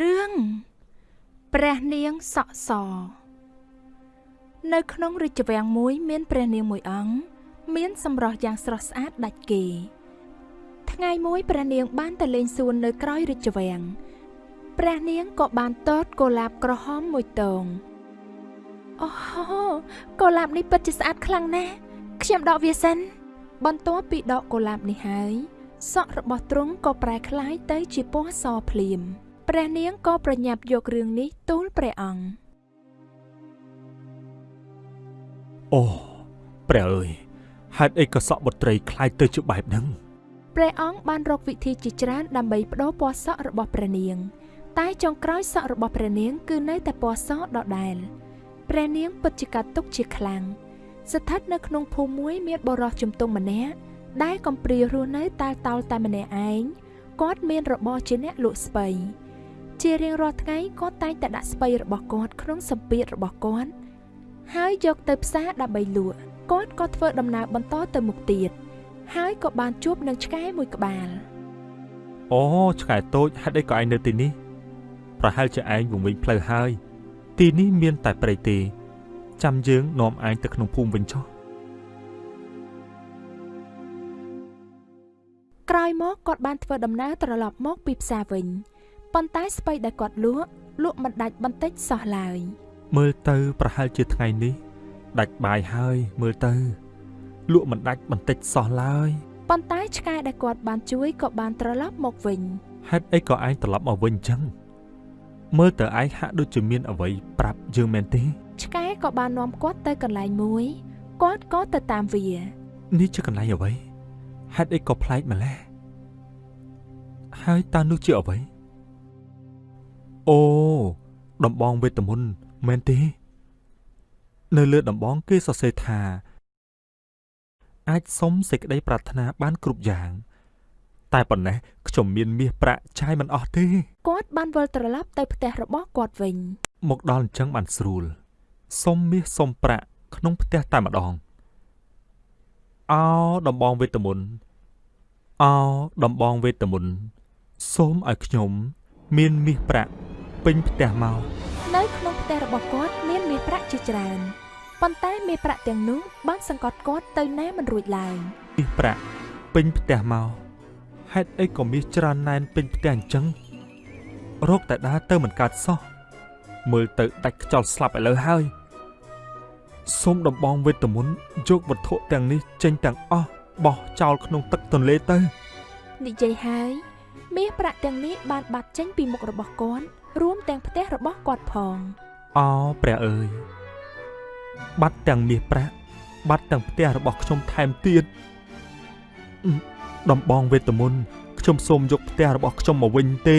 រឿងព្រះនាងសក់សនៅក្នុងរាជវាំងមួយ មានព្រះនាងមួយអង្គមានសម្រស់យ៉ាងស្រស់ស្អាតដាច់គេ ថ្ងៃមួយព្រះនាងបានទៅលេងសួននៅក្រោយរាជវាំងព្រះនាងក៏បានតតកុលាបក្រហមមួយតងអូកុលាបនេះពិតជាស្អាតខ្លាំងណាស់ខ្ញុំដកវាសិន បន្ទាប់ពីដកកុលាបនេះហើយសក់របស់ទ្រង់ក៏ប្រែក្លាយទៅជាពណ៌សភ្លាម ព្រះនាងក៏ប្រញាប់យករឿងនេះទូលព្រះអង្គអូព្រះអើយហេតុអីក៏សក់បុត្រីคล้ายទៅជាបែបហ្នឹងព្រះអង្គបានរកវិធីជាច្រើនដើម្បីបដូរពណ៌សក់របស់ព្រះនាង តែចុងក្រោយសក់របស់ព្រះនាងគឺនៅតែពណ៌សដដែលព្រះនាងពិតជាកាត់ទុកជាខ្លាំងស្ថិតនៅក្នុងភូមិមួយមានបរិសជំទង់ម្នាក់ដែលកំព្រារស់នៅតែតោលតែម្នាក់ឯងគាត់មានរបរជាអ្នកលក់ស្បៃ ជារៀងរាល់ថ្ងៃគាត់តែងតែដាក់ស្បៃរបស់គាត់ក្នុងសម្ពាធរបស់គាត់ហើយយកទៅផ្សារដើម្បីលក់គាត់ក៏ធ្វើដំណើរបន្តទៅមុខទៀតហើយក៏បានជួបនឹងឆ្កែមួយក្បាលអូឆ្កែតូចហេតុអីក៏ឯងនៅទីនេះ ប្រហែលជាឯងវងវិញផ្លូវហើយ ទីនេះមានតែព្រៃទេ ចាំយើងនាំឯងទៅក្នុងភូមិវិញចុះក្រោយមកគាត់បានធ្វើដំណើរត្រឡប់មកពីផ្សារវិញ ប៉ុន្តែស្បៃដែលគាត់លក់លក់មិនដាច់បន្តិចសោះឡើយមើលទៅប្រហែលជាថ្ងៃនេះដាច់បាយហើយមើលទៅលក់មិនដាច់បន្តិចសោះឡើយប៉ុន្តែឆ្កែដែលគាត់បានជួយក៏បានត្រឡប់មកវិញហេតុអីក៏ឯងត្រឡប់មកវិញអញ្ចឹងមើលទៅឯងហាក់ដូចជាមានអ្វីប្រាប់យើងមែនទេឆ្កែក៏បាននាំគាត់ទៅកន្លែងមួយគាត់ក៏ទៅតាមវានេះជាកន្លែងអ្វីហេតុអីក៏ប្លែកម្ល៉េះហើយតើនោះជាអ្វី អូដំបងវេទមន្តមែនទេ នៅលើដំបងគេសរសេរថាអាចសុំសេចក្តីប្រាថ្នាបានគ្រប់យ៉ាង តែប៉ុណ្ណេះខ្ញុំមានមាសប្រាក់ចាយមិនអស់ទេគាត់បានវិលត្រឡប់ទៅផ្ទះរបស់គាត់វិញ មកដល់អញ្ចឹងបានស្រួលសុំមាសសុំប្រាក់ក្នុងផ្ទះតែម្ដងអោដំបងវេទមន្តអោដំបងវេទមន្តសូមឲ្យខ្ញុំ មានមាសប្រាក់ ពេញផ្ទះមកនៅក្នុងផ្ទះរបស់គាត់មានមាសប្រាក់ជាច្រើនប៉ុន្តែមាសប្រាក់ទាំងនោះបានសង្កត់គាត់ទៅណាមិនរួចឡើយមាសប្រាក់ពេញផ្ទះមកហេតុអីក៏មាសច្រើនណែនពេញផ្ទះអញ្ចឹងរោគតែដើរទៅមិនកើតសោះមើលទៅដាច់ខ្យល់ស្លាប់ឥឡូវហើយសូមដំបងវេទមន្តយកវត្ថុទាំងនេះចេញទាំងអស់បោះចោលក្នុងទឹកទន្លេទៅនិយាយហើយមាសប្រាក់ទាំងនេះបានបាត់ចេញពីមុខរបស់គាត់ រួមទាំងផ្ទះរបស់គាត់ផងអោព្រះអើយបាត់ទាំងមាសប្រាក់បាត់ទាំងផ្ទះរបស់ខ្ញុំថែមទៀតដំបងវេទមន្តខ្ញុំសូមយកផ្ទះរបស់ខ្ញុំមកវិញទេ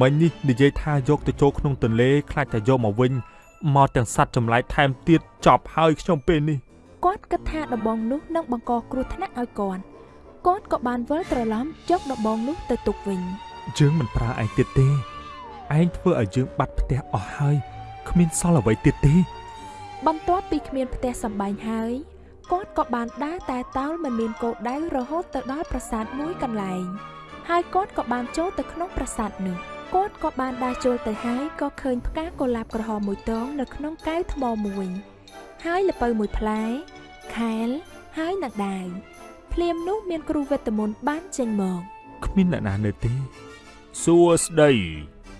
មិញនេះនិយាយថាយកទៅចូលក្នុងទន្លេខ្លាចតែយកមកវិញមកទាំងសัตว์ចម្លែកថែមទៀតចប់ហើយខ្ញុំពេលនេះគាត់គិតថាដំបងនោះនឹងបង្កគ្រោះថ្នាក់ឲ្យគាត់គាត់ក៏បានវិលត្រឡប់យកដំបងនោះទៅទុកវិញយើងមិនប្រើឯងទៀតទេ ឯងធ្វើឲ្យយើងបាត់ផ្ទះអស់ហើយគ្មានសល់អ្វីទៀតទេ បន្ទាប់ពីគ្មានផ្ទះសម្បែងហើយគាត់ក៏បានដើរតែតោលមិនមានគោលដៅរហូតទៅដល់ប្រាសាទមួយកន្លែង ហើយគាត់ក៏បានចូលទៅក្នុងប្រាសាទនោះគាត់ក៏បានដើរចូលទៅហើយក៏ឃើញផ្កាកុលាបក្រហមមួយតងនៅក្នុងកែវថ្មមួយ ហើយល្ពៅមួយផ្លែខែលហើយនឹងដាវភ្លាមនោះមានគ្រូវេទមន្តបានចេញមកគ្មានអ្នកណានៅទេសួស្ដី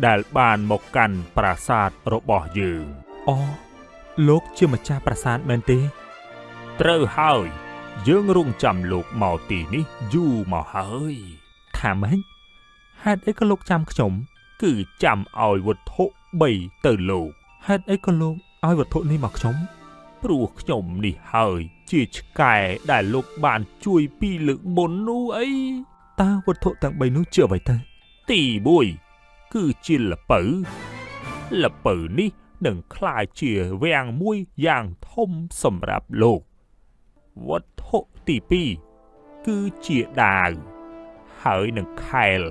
ដែលបានមកកាន់ប្រាសាទរបស់យើងអូលោកជាម្ចាស់ប្រាសាទមែនទេ ត្រូវហើយ យើងរងចាំលោកមកទីនេះយូរមកហើយថាម៉េចហេតុអីក៏លោកចាំខ្ញុំ គឺចាំឲ្យវត្ថុ3ទៅលោកហេតុអីក៏លោកឲ្យវត្ថុនេះមកខ្ញុំព្រោះខ្ញុំនេះហើយ ជាឆ្កែដែលលោកបានជួយពីលើកមុននោះអីតើវត្ថុទាំង3នោះជាអ្វីទៅទី1 គឺជាលពៅលពៅនេះនឹងคล้ายជាវាំងមួយយ៉ាងធំសម្រាប់លោកវត្ថុទី2គឺជាដាវហើយនឹងខែល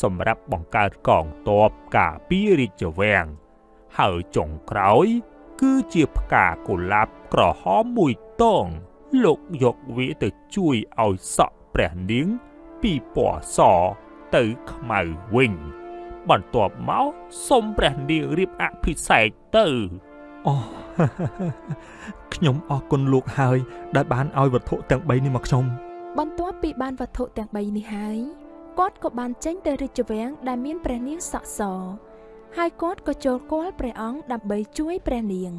សម្រាប់បង្កើតកងទ័ពការពាររាជវាំងហើយចុងក្រោយ គឺជាផ្កាកុលាបក្រហមមួយតងលោកយកវាទៅជួយឲ្យសក់ព្រះនាងពីពណ៌សទៅខ្មៅវិញ ព បន្ទាប់មកសូមព្រះនាងរៀបអភិសេកទៅអូខ្ញុំអរគុណលោកហើយ ដែលបានឲ្យវត្ថុទាំង3នេះមកខ្ញុំបន្ទាប់ពីបានវត្ថុទាំង3នេះហើយគាត់ក៏បានចេញទៅរាជវាំងដែលមានព្រះនាងសក់សហើយគាត់ក៏ចូលគាល់ព្រះអង្គដើម្បីជួយព្រះនាង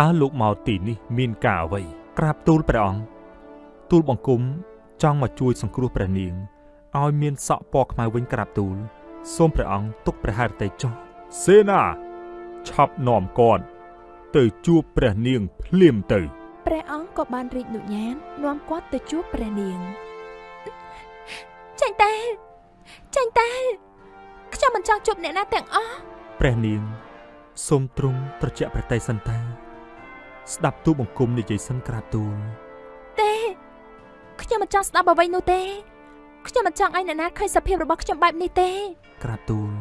តើលោកមកទីនេះមានការអ្វី ក្រាបទូលព្រះអង្គទូលបង្គំចង់មកជួយសង្គ្រោះព្រះនាងឲ្យមានសក់ពណ៌ខ្មៅវិញក្រាបទូល សូមព្រះអង្គទុកព្រះハរតីចុះសេនាឆាប់នាំគាត់ទៅជួបព្រះនាងភ្លាមទៅព្រះអង្គក៏បានរីកនុញ្ញាតនាំគាត់ទៅជួបព្រះនាងចាញ់តែចាញ់តែខ្ញុំមិនចង់ជួបអ្នកណាទាំងអស់ព្រះនាងសូមទ្រង់ត្រជាក់ព្រះតីសិនតាស្ដាប់ទូលបង្គំនិយាយសិនក្រាបទូលទេខ្ញុំមិនចង់ស្ដាប់អ្វីនោះទេខ្ញុំមិនចង់ឲ្យអ្នកណាឃើញសភាពរបស់ខ្ញុំបែបនេះទេ ក្រាបទូល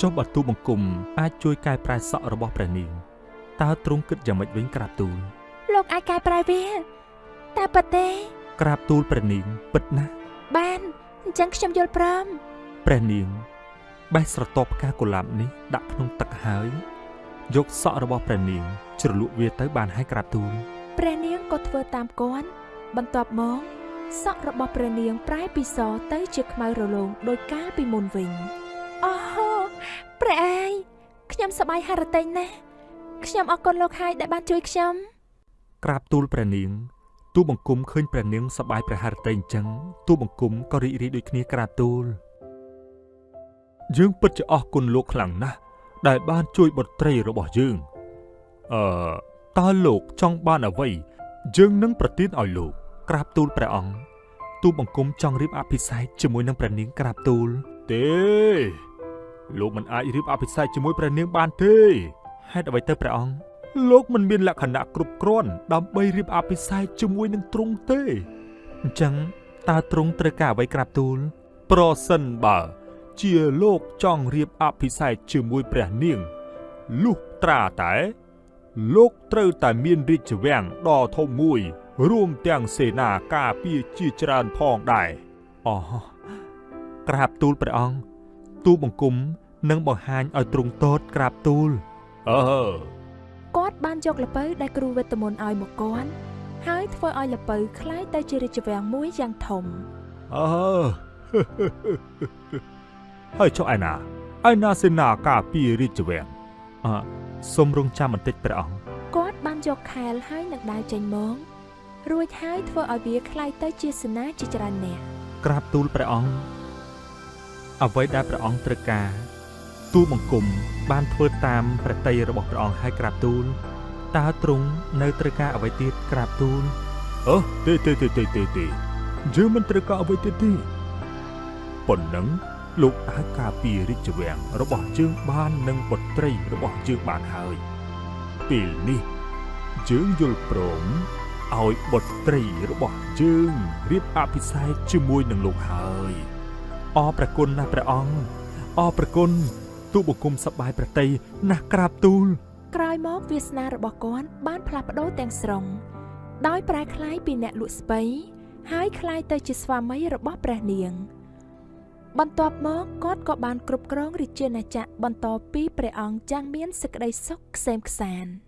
ចុះបើទូលបង្គំអាចជួយកែប្រែសក់របស់ព្រះនាងតើទ្រង់គិតយ៉ាងម៉េចវិញក្រាបទូលលោកអាចកែប្រែវាតែប៉ុន្តែក្រាបទូលព្រះនាងពិតណាស់បានអញ្ចឹងខ្ញុំយល់ព្រមព្រះនាងបេះស្រទាប់ផ្កាកុលាបនេះដាក់ក្នុងទឹកហើយយកសក់របស់ព្រះនាងជ្រលក់វាទៅបានហើយក្រាបទូលព្រះនាងក៏ធ្វើតាមគាត់បន្ទាប់មក សក់របស់ព្រះនាងប្រែពីសទៅជាខ្មៅរលោងដោយកាលពីមុនវិញអូព្រះអាយខ្ញុំសប្បាយហរតេញណាស់ខ្ញុំអរគុណលោកហើយដែលបានជួយខ្ញុំក្រាបទូលព្រះនាងទូលបង្គំឃើញព្រះនាងសប្បាយព្រះハរតីអញ្ចឹងទូលបង្គំក៏រីករាយដូចគ្នាក្រាបទូលយើងពិតជាអរគុណលោកខ្លាំងណាស់ដែលបានជួយបុត្រីរបស់យើងអឺតើលោកចង់បានអ្វីយើងនឹងប្រទានឲ្យលោក ក្រាបទូលព្រះអង្គទូលបង្គំចង់រៀបអភិសេកជាមួយនឹងព្រះនាងក្រាបទូល ទេលោកមិនអាចរៀបអភិសេកជាមួយព្រះនាងបានទេហេតុអ្វីទៅព្រះអង្គលោកមិនមានលក្ខណៈគ្រប់គ្រាន់ដើម្បីរៀបអភិសេកជាមួយនឹងទ្រង់ទេអញ្ចឹងតើទ្រង់ត្រូវការអ្វីក្រាបទូល ប្រសិនបើ ជាលោកចង់រៀបអភិសេកជាមួយព្រះនាងលុះត្រាតែ លោកត្រូវតែមានរាជវាំងដ៏ធំមួយ រួមទាំងសេនាការពារជាច្រើនផងដែរ អូក្រាបទូលព្រះអង្គទូលបង្គំនឹងបង្ហាញឲ្យទ្រង់តតក្រាបទូល អឺ គាត់បានយកលពៅដែលគ្រូវេទមន្តឲ្យមកគាត់ហើយធ្វើឲ្យលពៅคล้ายទៅជារាជវាំងមួយយ៉ាងធំ អឺ ហើយចុះឯណាឯណាសេនាការពាររាជវាំង អឺសូមរងចាំបន្តិចព្រះអង្គ គាត់បានយកខែលហើយនឹងដាវចេញមក រួចហើយធ្វើឲ្យវាคล้ายទៅជាសេនាជាច្រើននាក់ ក្រាបទូលព្រះអង្គអ្វីដែលព្រះអង្គត្រូវការទូលបង្គំបានធ្វើតាមប្រតិយរបស់ព្រះអង្គឲ្យក្រាបទូលតើទ្រង់នៅត្រូវការអ្វីទៀតក្រាបទូល អឺទេទេទេទេទេទេយើងមិនត្រូវការអ្វីទៀតទេប៉ុណ្ណឹងលោកអាចការពាររាជវាំងរបស់យើងបាននឹងបុត្រីរបស់យើងបានហើយពេលនេះយើងយល់ព្រម ឲ្យបុត្រីរបស់យើងរៀបអភិសេកជាមួយនឹងលោកហើយអរព្រះគុណណាស់ព្រះអង្គអរព្រះគុណទូលបង្គំសប្បាយប្រតិយណាស់ក្រាបទូលក្រោយមកវាសនារបស់គាត់បានផ្លាស់ប្ដូរទាំងស្រុងដោយប្រែក្លាយពីអ្នកលក់ស្បៃហើយក្លាយទៅជាស្វាមីរបស់ព្រះនាង បន្ទាប់មកគាត់ក៏បានគ្រប់គ្រងរាជាណាចក្របន្តពីព្រះអង្គយ៉ាងមានសេចក្តីសុខក្សេមក្សាន្ត